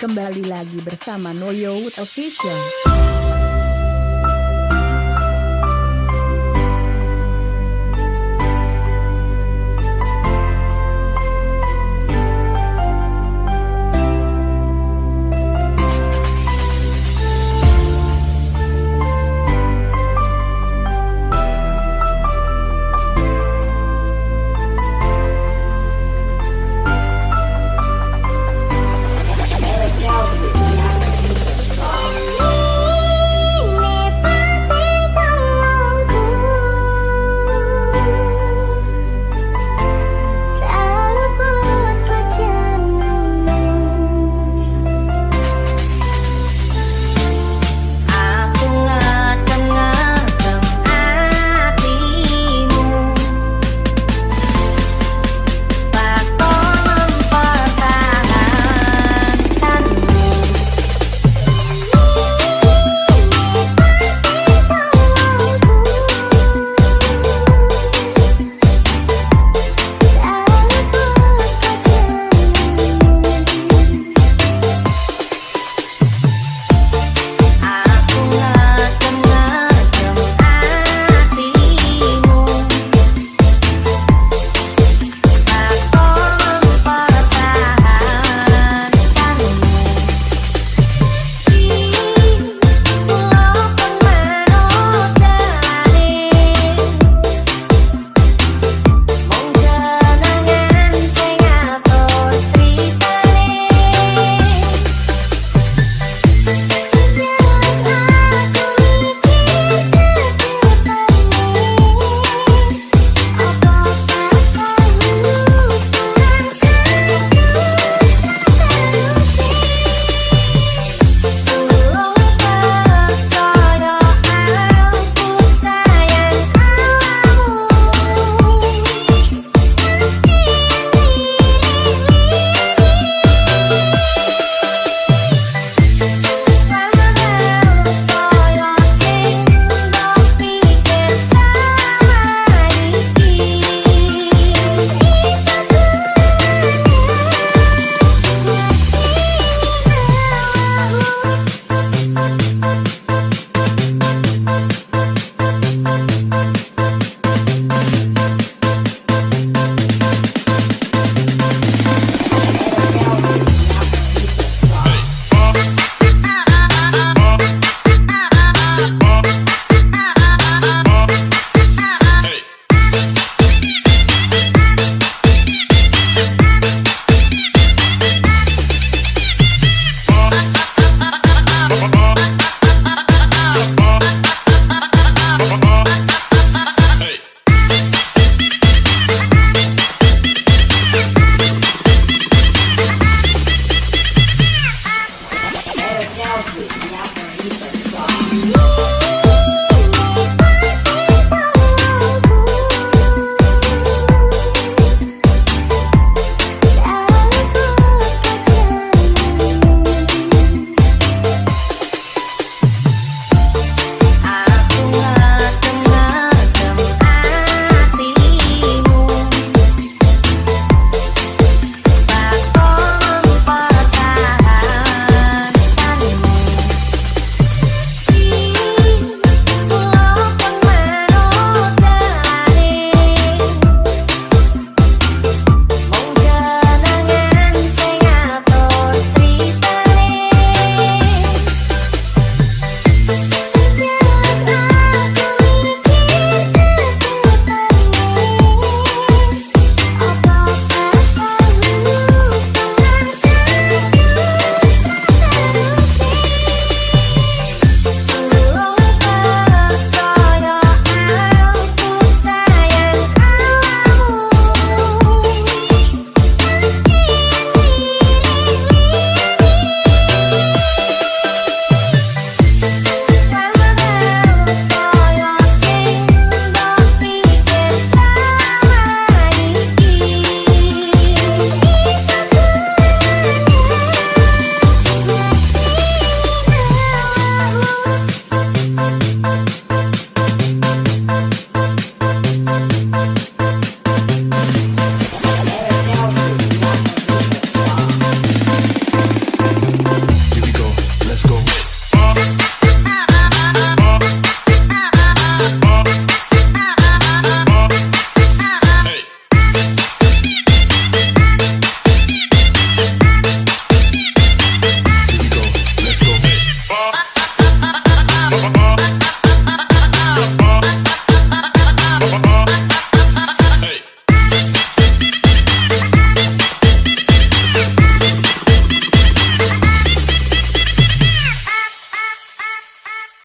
Kembali lagi bersama Noyo Official. Música